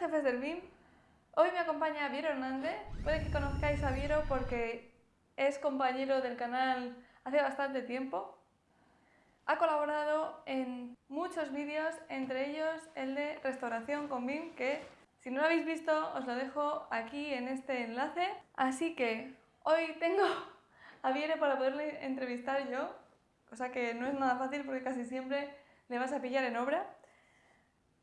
jefes del BIM. Hoy me acompaña Viero Hernández. Puede que conozcáis a Viero porque es compañero del canal hace bastante tiempo. Ha colaborado en muchos vídeos, entre ellos el de restauración con BIM, que si no lo habéis visto os lo dejo aquí en este enlace. Así que hoy tengo a Viero para poderle entrevistar yo, cosa que no es nada fácil porque casi siempre le vas a pillar en obra.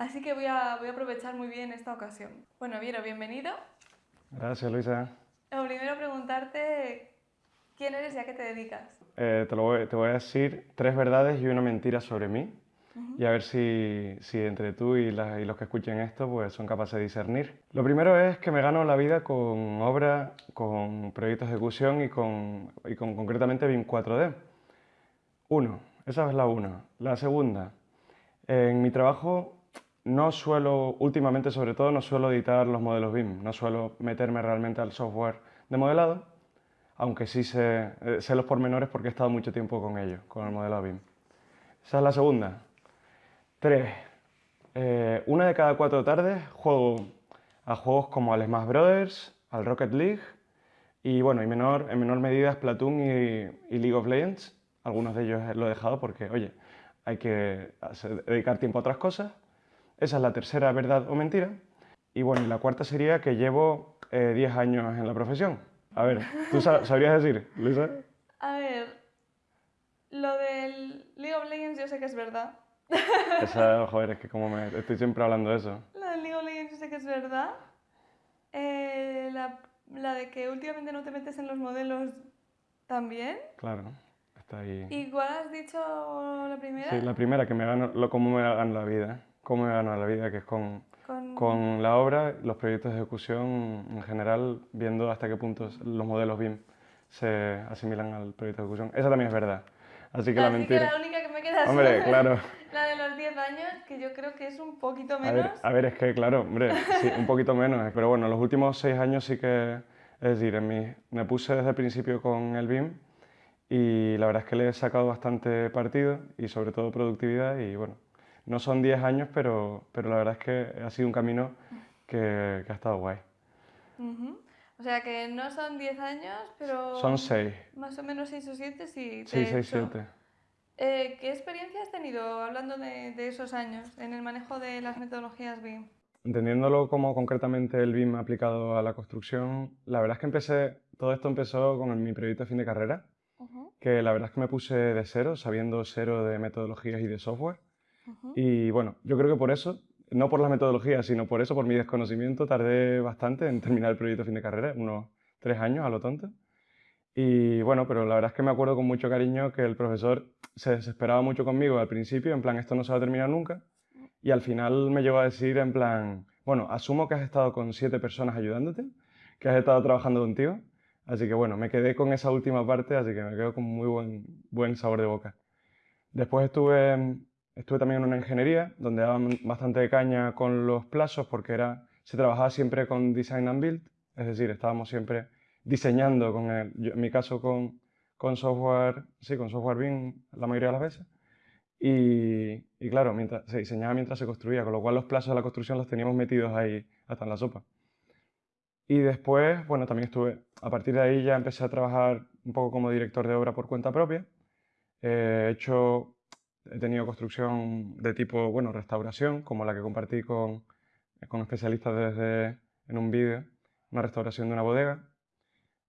Así que voy a, voy a aprovechar muy bien esta ocasión. Bueno, Viero, bienvenido. Gracias, Luisa. Lo primero preguntarte quién eres y a qué te dedicas. Eh, te, lo voy, te, voy, a decir tres verdades y una mentira sobre mí uh -huh. y a ver si, si entre tú y, la, y, los que escuchen esto pues, son capaces de discernir. Lo primero es que me gano la vida con obra, con proyectos de ejecución y con, y con concretamente BIM 4D. Uno, esa es la una. La segunda, en mi trabajo no suelo, últimamente sobre todo, no suelo editar los modelos BIM, no suelo meterme realmente al software de modelado, aunque sí sé, eh, sé los pormenores porque he estado mucho tiempo con ellos, con el modelo BIM. Esa es la segunda. Tres, eh, una de cada cuatro tardes juego a juegos como al Smash Brothers, al Rocket League y bueno, y menor, en menor medida Splatoon y, y League of Legends. Algunos de ellos lo he dejado porque, oye, hay que dedicar tiempo a otras cosas. Esa es la tercera verdad o mentira. Y bueno, y la cuarta sería que llevo 10 eh, años en la profesión. A ver, ¿tú sabrías decir, Luisa? A ver, lo del League of Legends yo sé que es verdad. Esa, joder, es que como me estoy siempre hablando de eso. Lo del League of Legends yo sé que es verdad. Eh, la, la, de que últimamente no te metes en los modelos también. Claro, está ahí. ¿Y cuál has dicho la primera? Sí, la primera, que me gano, lo, cómo me gano la vida. Cómo me gano la vida, que es con, con... con la obra, los proyectos de ejecución en general, viendo hasta qué punto los modelos BIM se asimilan al proyecto de ejecución. Esa también es verdad. Así que Así la mentira... que la única que me queda Hombre, es claro. la de los 10 años, que yo creo que es un poquito A menos. ver, a ver, es que claro, hombre, sí, un poquito menos. Pero bueno, los últimos seis años sí que... Es decir, en mi, me puse desde el principio con el BIM y la verdad es que le he sacado bastante partido y sobre todo productividad y bueno, no son 10 años, pero, pero la verdad es que ha sido un camino que, que ha estado guay. Uh -huh. O sea que no son 10 años, pero... Son 6. Más o menos 6 o 7, sí. Sí, 6, 7. Eh, ¿Qué experiencia has tenido hablando de, de, esos años en el manejo de las metodologías BIM? Entendiéndolo como concretamente el BIM aplicado a la construcción, la verdad es que empecé, todo esto empezó con mi proyecto de fin de carrera, uh -huh. que la verdad es que me puse de cero, sabiendo cero de metodologías y de software. Y bueno, yo creo que por eso, no por las metodologías, sino por eso, por mi desconocimiento, tardé bastante en terminar el proyecto fin de carrera, unos tres años a lo tonto. Y bueno, pero la verdad es que me acuerdo con mucho cariño que el profesor se desesperaba mucho conmigo al principio, en plan, esto no se va a terminar nunca. Y al final me llegó a decir en plan, bueno, asumo que has estado con siete personas ayudándote, que has estado trabajando contigo. Así que bueno, me quedé con esa última parte, así que me quedo con muy buen, buen sabor de boca. Después estuve Estuve también en una ingeniería donde daban bastante caña con los plazos porque era, se trabajaba siempre con design and build, es decir, estábamos siempre diseñando, con el, yo, en mi caso con, con, software, sí, con software BIM la mayoría de las veces. Y, y, claro, mientras, se diseñaba mientras se construía, con lo cual los plazos de la construcción los teníamos metidos ahí hasta en la sopa. Y después, bueno, también estuve, a partir de ahí ya empecé a trabajar un poco como director de obra por cuenta propia. Eh, he hecho He tenido construcción de tipo, bueno, restauración, como la que compartí con, con especialistas desde, en un vídeo, una restauración de una bodega,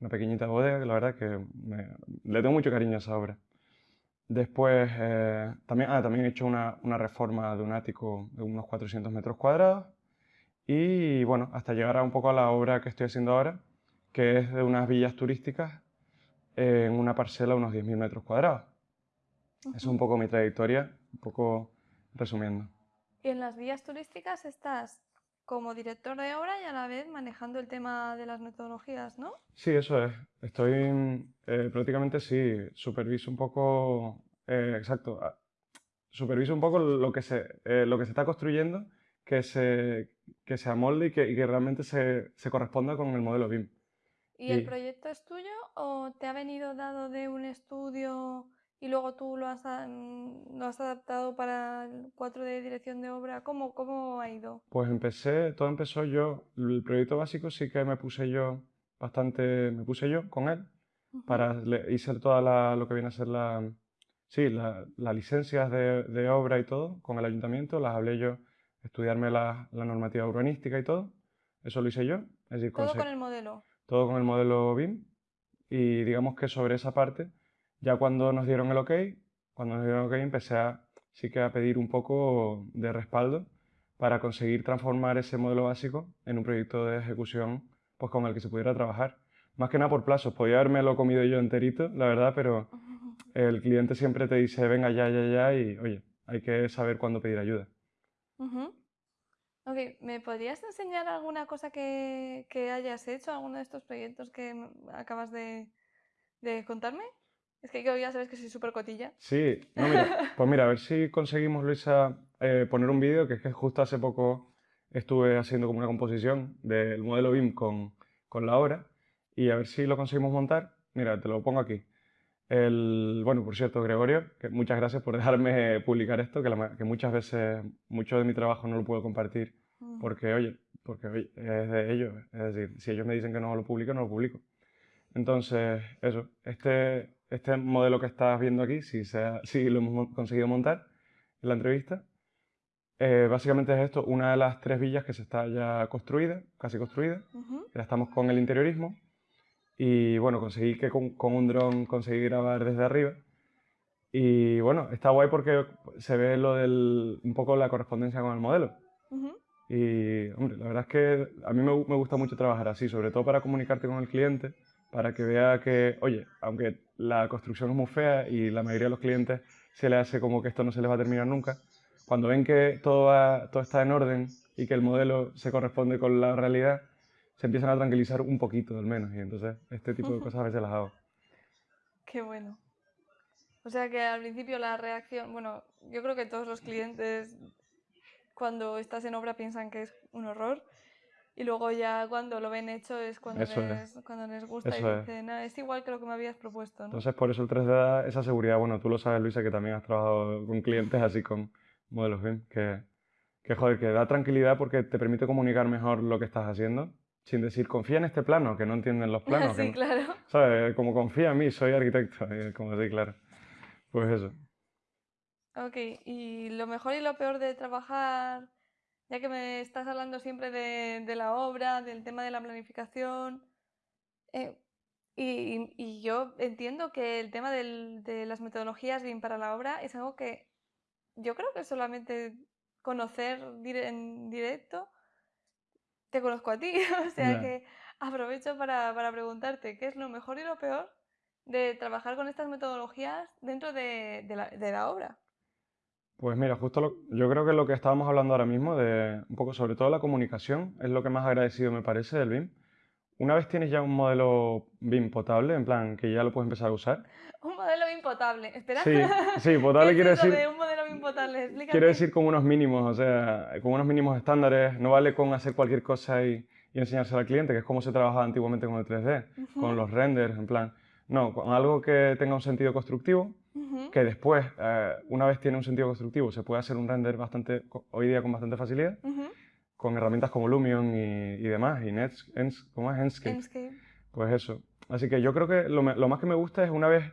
una pequeñita bodega, que la verdad que me, le tengo mucho cariño a esa obra. Después, eh, también, ah, también he hecho una, una, reforma de un ático de unos 400 metros cuadrados y, bueno, hasta llegar a un poco a la obra que estoy haciendo ahora, que es de unas villas turísticas en una parcela de unos 10.000 metros cuadrados. Es un poco mi trayectoria, un poco resumiendo. Y en las vías turísticas estás como director de obra y a la vez manejando el tema de las metodologías, ¿no? Sí, eso es. Estoy eh, prácticamente, sí, superviso un poco, eh, exacto, superviso un poco lo que se, eh, lo que se está construyendo, que se, que se amolde y que, y que realmente se, se, corresponda con el modelo BIM. ¿Y, ¿Y el proyecto es tuyo o te ha venido dado de un estudio y luego tú lo has, lo has adaptado para el 4D de dirección de obra. ¿Cómo, ¿Cómo ha ido? Pues empecé, todo empezó yo, el proyecto básico sí que me puse yo bastante, me puse yo con él, para, hice toda lo que viene a ser la, sí, las licencias de, de, obra y todo con el ayuntamiento, las hablé yo, estudiarme la, la normativa urbanística y todo, eso lo hice yo. Es decir, todo con el modelo. Todo con el modelo BIM y digamos que sobre esa parte, ya cuando nos dieron el OK, cuando nos dieron el OK empecé a, sí que a pedir un poco de respaldo para conseguir transformar ese modelo básico en un proyecto de ejecución pues, con el que se pudiera trabajar. Más que nada por plazos, podía haberme lo comido yo enterito, la verdad, pero el cliente siempre te dice, venga ya, ya, ya, y oye, hay que saber cuándo pedir ayuda. Ok, ¿me podrías enseñar alguna cosa que, que, hayas hecho, alguno de estos proyectos que acabas de, de contarme? Es que yo ya sabes que soy súper cotilla. Sí, no, mira, pues mira, a ver si conseguimos, Luisa, eh, poner un vídeo, que es que justo hace poco estuve haciendo como una composición del modelo BIM con, con la obra, y a ver si lo conseguimos montar. Mira, te lo pongo aquí. El, bueno, por cierto, Gregorio, que muchas gracias por dejarme publicar esto, que, que, muchas veces mucho de mi trabajo no lo puedo compartir mm. porque, oye, porque es de ellos. Es decir, si ellos me dicen que no lo publico, no lo publico. Entonces, eso, este, este modelo que estás viendo aquí, si, sea, si lo hemos conseguido montar en la entrevista, eh, básicamente es esto, una de las tres villas que se está ya construida, casi construida. Ya estamos con el interiorismo y bueno, conseguí que con, un dron conseguí grabar desde arriba. Y bueno, está guay porque se ve lo del, un poco la correspondencia con el modelo. Y hombre, la verdad es que a mí me, me, gusta mucho trabajar así, sobre todo para comunicarte con el cliente, para que vea que, oye, aunque la construcción es muy fea y la mayoría de los clientes se le hace como que esto no se les va a terminar nunca, cuando ven que todo, va, todo está en orden y que el modelo se corresponde con la realidad, se empiezan a tranquilizar un poquito al menos. Y entonces este tipo de cosas a veces las hago. Qué bueno. O sea que al principio la reacción, bueno, yo creo que todos los clientes cuando estás en obra piensan que es un horror y luego ya cuando lo ven hecho es cuando, les, cuando les gusta y dicen, es. es igual que lo que me habías propuesto. ¿no? Entonces por eso el 3D da esa seguridad. Bueno, tú lo sabes Luisa que también has trabajado con clientes así con modelos BIM, que, que joder, que da tranquilidad porque te permite comunicar mejor lo que estás haciendo sin decir confía en este plano, que no entienden los planos. sí, claro. ¿Sabes? Como confía en mí, soy arquitecto, como sí, claro. Pues eso. Ok, y lo mejor y lo peor de trabajar, ya que me estás hablando siempre de, de la obra, del tema de la planificación, eh, y, y, yo entiendo que el tema del, de las metodologías bien para la obra es algo que yo creo que solamente conocer en directo te conozco a ti, o sea que aprovecho para, para, preguntarte qué es lo mejor y lo peor de trabajar con estas metodologías dentro de, de, la, de la, obra. Pues mira, justo lo, yo creo que lo que estábamos hablando ahora mismo, de un poco sobre todo la comunicación, es lo que más agradecido me parece del BIM. Una vez tienes ya un modelo BIM potable, en plan que ya lo puedes empezar a usar. Un modelo BIM potable, espera. Sí, sí potable quiere decir. De un modelo BIM potable? Quiere decir con unos mínimos, o sea, con unos mínimos estándares. No vale con hacer cualquier cosa y, y enseñársela al cliente, que es como se trabajaba antiguamente con el 3D, con los renders, en plan. No, con algo que tenga un sentido constructivo, que después, eh, una vez tiene un sentido constructivo, se puede hacer un render bastante, hoy día con bastante facilidad con herramientas como Lumion y, demás, y Nets, ¿cómo es? Enscape. Pues eso. Así que yo creo que lo, más que me gusta es una vez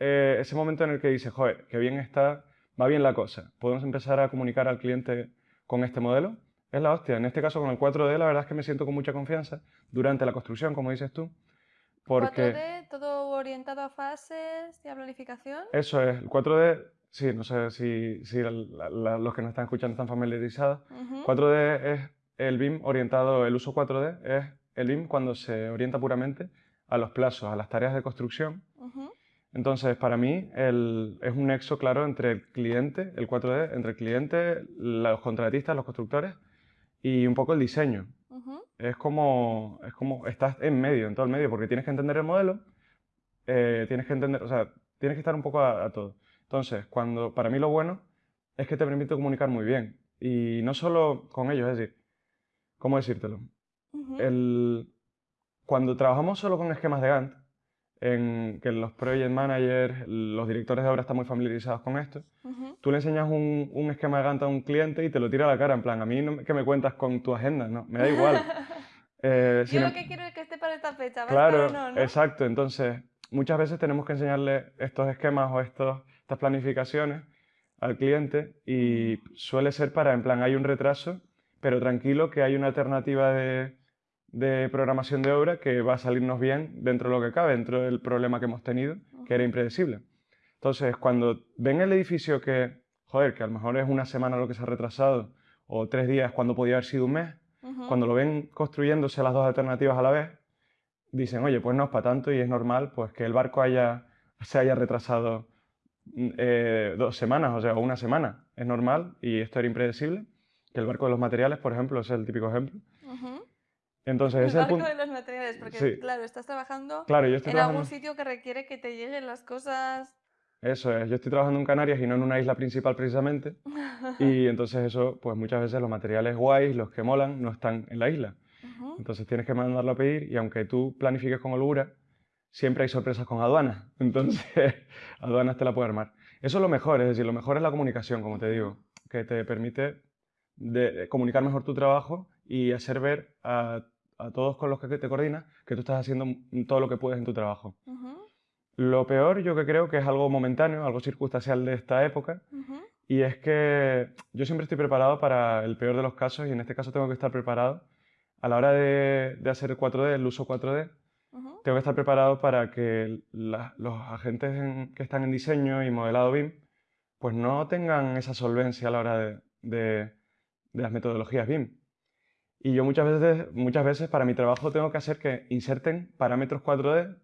eh, ese momento en el que dices, joder, qué bien está, va bien la cosa, podemos empezar a comunicar al cliente con este modelo. Es la hostia. En este caso con el 4D la verdad es que me siento con mucha confianza durante la construcción, como dices tú. Porque... ¿4D todo orientado a fases y a planificación? Eso es. El 4D Sí, no sé si, si los que nos están escuchando están familiarizados. 4D es el BIM orientado, el uso 4D es el BIM cuando se orienta puramente a los plazos, a las tareas de construcción. Entonces, para mí es un nexo claro entre el cliente, el 4D, entre el cliente, los contratistas, los constructores y un poco el diseño. Es como, es como, estás en medio, en todo el medio, porque tienes que entender el modelo, eh, tienes que entender, o sea, tienes que estar un poco a todo. Entonces, cuando, para mí lo bueno es que te permite comunicar muy bien. Y no solo con ellos, es decir, ¿cómo decírtelo? el, cuando trabajamos solo con esquemas de Gantt, en que los project managers, los directores de obra están muy familiarizados con esto. Tú le enseñas un, un, esquema de Gantt a un cliente y te lo tira a la cara, en plan, a mí no, que me cuentas con tu agenda, no, me da igual. Eh, Yo lo que quiero es que esté para esta fecha, Claro, no, ¿no? exacto. Entonces, muchas veces tenemos que enseñarle estos esquemas o estos, estas planificaciones al cliente y suele ser para, en plan, hay un retraso, pero tranquilo que hay una alternativa de, de programación de obra que va a salirnos bien dentro de lo que cabe, dentro del problema que hemos tenido, que era impredecible. Entonces, cuando ven el edificio que, joder, que a lo mejor es una semana lo que se ha retrasado, o tres días cuando podía haber sido un mes, cuando lo ven construyéndose las dos alternativas a la vez, dicen, oye, pues no es para tanto y es normal pues que el barco haya, se haya retrasado mm, eh, dos semanas, o sea, una semana. Es normal y esto era impredecible. Que el barco de los materiales, por ejemplo, es el típico ejemplo. Entonces, el ese barco de los materiales, porque claro, estás trabajando en algún sitio que requiere que te lleguen las cosas. Eso es, yo estoy trabajando en Canarias y no en una isla principal precisamente. y entonces eso, pues muchas veces los materiales guays, los que molan, no están en la isla. Entonces tienes que mandarlo a pedir y aunque tú planifiques con holgura, siempre hay sorpresas con aduanas. Entonces, aduanas te la puede armar. Eso es lo mejor, es decir, lo mejor es la comunicación, como te digo, que te permite de comunicar mejor tu trabajo y hacer ver a a todos con los que te coordinas que tú estás haciendo todo lo que puedes en tu trabajo. Lo peor yo que creo que es algo momentáneo, algo circunstancial de esta época, y es que yo siempre estoy preparado para el peor de los casos y en este caso tengo que estar preparado a la hora de, hacer el 4D, el uso 4D, tengo que estar preparado para que los agentes que están en diseño y modelado BIM pues no tengan esa solvencia a la hora de, de las metodologías BIM. Y yo muchas veces, muchas veces para mi trabajo tengo que hacer que inserten parámetros 4D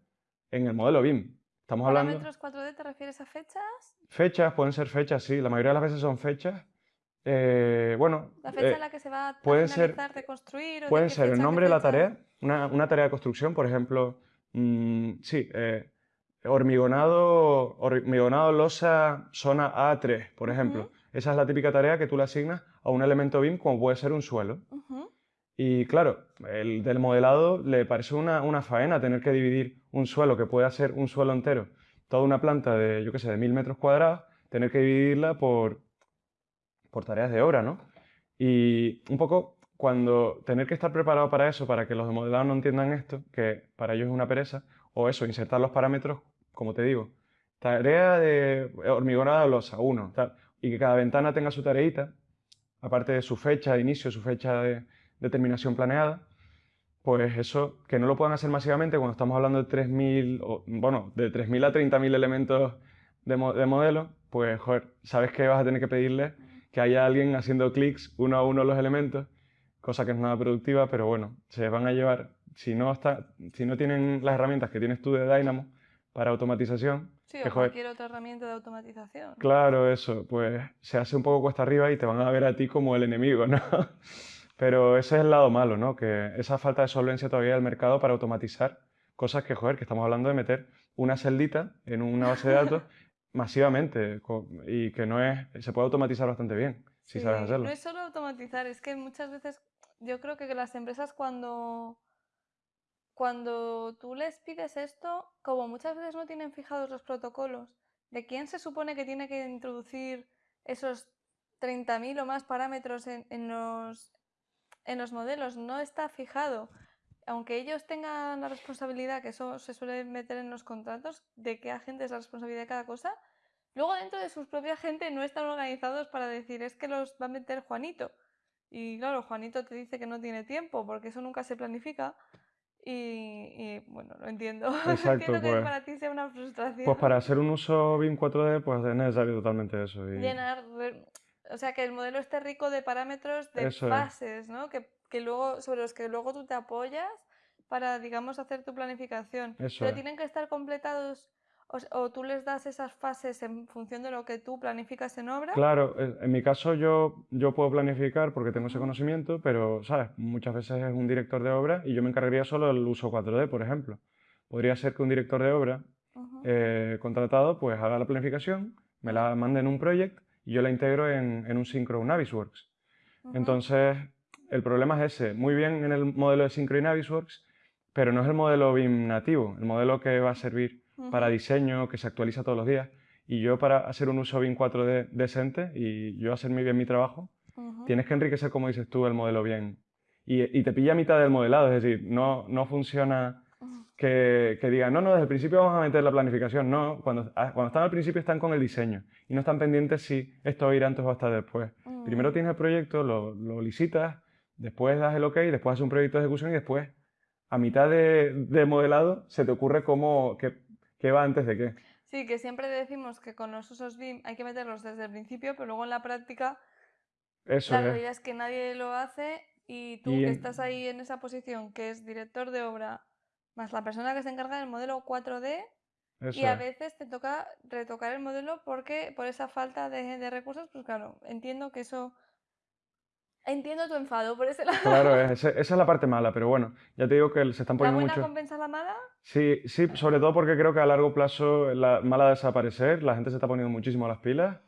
en el modelo BIM. Estamos hablando... ¿Parámetros 4D te refieres a fechas? Fechas, pueden ser fechas, sí. La mayoría de las veces son fechas. Eh, bueno... ¿La fecha en la que se va a puede de construir? puede ser el nombre de la tarea, una, una, tarea de construcción, por ejemplo, mmm, sí, eh, hormigonado, hormigonado losa zona A3, por ejemplo. Esa es la típica tarea que tú le asignas a un elemento BIM como puede ser un suelo. Y claro, el del modelado le parece una, una, faena tener que dividir un suelo que puede ser un suelo entero, toda una planta de, yo qué sé, de mil metros cuadrados, tener que dividirla por, por tareas de obra, ¿no? Y un poco cuando tener que estar preparado para eso, para que los de modelado no entiendan esto, que para ellos es una pereza, o eso, insertar los parámetros, como te digo, tarea de hormigonada losa, uno, tal, y que cada ventana tenga su tareita, aparte de su fecha de inicio, su fecha de, determinación planeada, pues eso, que no lo puedan hacer masivamente cuando estamos hablando de 3.000, bueno, de 3.000 a 30.000 elementos de, de, modelo, pues, joder, sabes que vas a tener que pedirle que haya alguien haciendo clics uno a uno los elementos, cosa que es nada productiva, pero bueno, se van a llevar, si no, está, si no tienen las herramientas que tienes tú de Dynamo para automatización, Sí, o cualquier otra herramienta de automatización. Claro, eso, pues se hace un poco cuesta arriba y te van a ver a ti como el enemigo, ¿no? Pero ese es el lado malo, ¿no? Que esa falta de solvencia todavía del mercado para automatizar cosas que, joder, que estamos hablando de meter una celdita en una base de datos masivamente y que no es, se puede automatizar bastante bien, si sabes hacerlo. No es solo automatizar, es que muchas veces yo creo que las empresas cuando, cuando tú les pides esto, como muchas veces no tienen fijados los protocolos de quién se supone que tiene que introducir esos 30.000 o más parámetros en, en, los, en los modelos no está fijado, aunque ellos tengan la responsabilidad, que eso se suele meter en los contratos, de qué agente es la responsabilidad de cada cosa, luego dentro de su propia gente no están organizados para decir es que los va a meter Juanito. Y claro, Juanito te dice que no tiene tiempo porque eso nunca se planifica. Y, bueno, lo entiendo. Exacto, que pues, para ti sea una frustración. Pues para hacer un uso BIM 4D, pues es necesario totalmente eso. Llenar, o sea, que el modelo esté rico de parámetros de fases, ¿no? Que, que, luego, sobre los que luego tú te apoyas para, digamos, hacer tu planificación. Pero tienen que estar completados o, tú les das esas fases en función de lo que tú planificas en obra. Claro, en mi caso yo, yo puedo planificar porque tengo ese conocimiento, pero, ¿sabes? Muchas veces es un director de obra y yo me encargaría solo del uso 4D, por ejemplo. Podría ser que un director de obra eh, contratado pues haga la planificación, me la mande en un proyecto y yo la integro en, en un Synchro, un Navisworks. Entonces, el problema es ese. Muy bien en el modelo de Synchro y Navisworks, pero no es el modelo BIM nativo, el modelo que va a servir para diseño, que se actualiza todos los días. Y yo para hacer un uso BIM 4D decente y yo hacer muy bien mi trabajo, tienes que enriquecer, como dices tú, el modelo bien. Y, te pilla a mitad del modelado, es decir, no, no funciona que, que, digan, no, no, desde el principio vamos a meter la planificación. No, cuando, ah, cuando están al principio están con el diseño y no están pendientes si esto va a ir antes o hasta después. Primero tienes el proyecto, lo, lo, licitas, después das el OK, después haces un proyecto de ejecución y después, a mitad de, de modelado, se te ocurre cómo, qué, qué va antes de qué. Sí, que siempre decimos que con los usos BIM hay que meterlos desde el principio, pero luego en la práctica Eso la realidad es que nadie lo hace y tú que estás ahí en esa posición, que es director de obra, más la persona que se encarga del modelo 4D, y a veces te toca retocar el modelo porque por esa falta de, de recursos, pues claro, entiendo que eso Entiendo tu enfado por ese lado. Claro, esa es la parte mala, pero bueno, ya te digo que se están poniendo ¿La buena mucho... compensa la mala? Sí, sí, sobre todo porque creo que a largo plazo la mala va a desaparecer, la gente se está poniendo muchísimo las pilas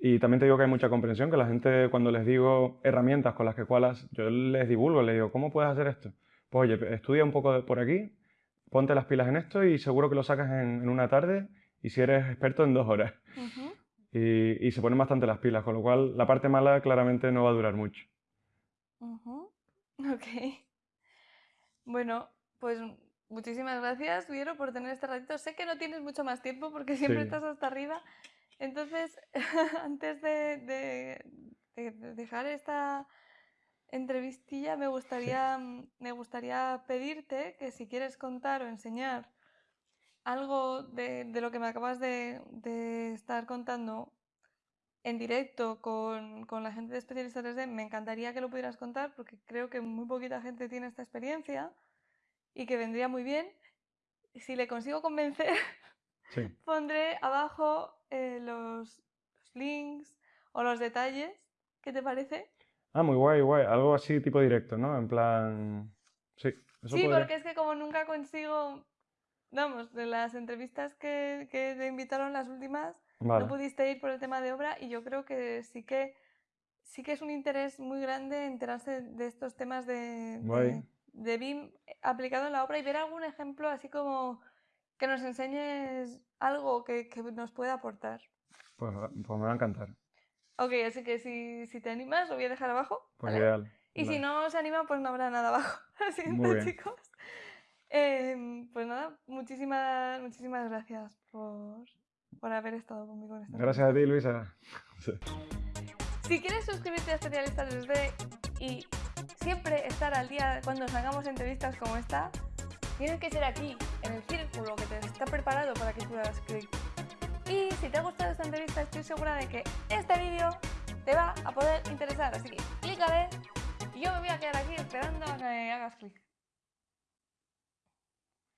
y también te digo que hay mucha comprensión, que la gente cuando les digo herramientas con las que cualas, yo les divulgo, les digo, ¿cómo puedes hacer esto? Pues oye, estudia un poco por aquí, ponte las pilas en esto y seguro que lo sacas en, una tarde y si eres experto en dos horas. y, y, se ponen bastante las pilas, con lo cual la parte mala claramente no va a durar mucho. Ok. Bueno, pues muchísimas gracias, Viero, por tener este ratito. Sé que no tienes mucho más tiempo porque siempre estás hasta arriba. Entonces, antes de, de, dejar esta entrevistilla, me gustaría, me gustaría pedirte que si quieres contar o enseñar algo de, de lo que me acabas de, de estar contando en directo con, con, la gente de especialistas 3D, me encantaría que lo pudieras contar porque creo que muy poquita gente tiene esta experiencia y que vendría muy bien. Si le consigo convencer, pondré abajo eh, los, links o los detalles. ¿Qué te parece? Ah, muy guay, guay. Algo así tipo directo, ¿no? En plan... Sí, sí porque es que como nunca consigo... Vamos, de las entrevistas que, que te invitaron las últimas, no pudiste ir por el tema de obra y yo creo que sí que sí que es un interés muy grande enterarse de estos temas de, de, BIM aplicado en la obra y ver algún ejemplo así como que nos enseñes algo que, que nos pueda aportar. Pues, pues, me va a encantar. Ok, así que si, si, te animas lo voy a dejar abajo. Pues ideal. Y si no se anima, pues no habrá nada abajo. Así chicos. Em, pues nada, muchísimas, muchísimas gracias por, por haber estado conmigo en esta Gracias a ti, Luisa. Si quieres suscribirte a Especialistas 3D y siempre estar al día cuando hagamos entrevistas como esta, tienes que ser aquí, en el círculo que te está preparado para que tú hagas clic. Y si te ha gustado esta entrevista, estoy segura de que este vídeo te va a poder interesar. Así que clícale yo me voy a quedar aquí esperando a que hagas clic.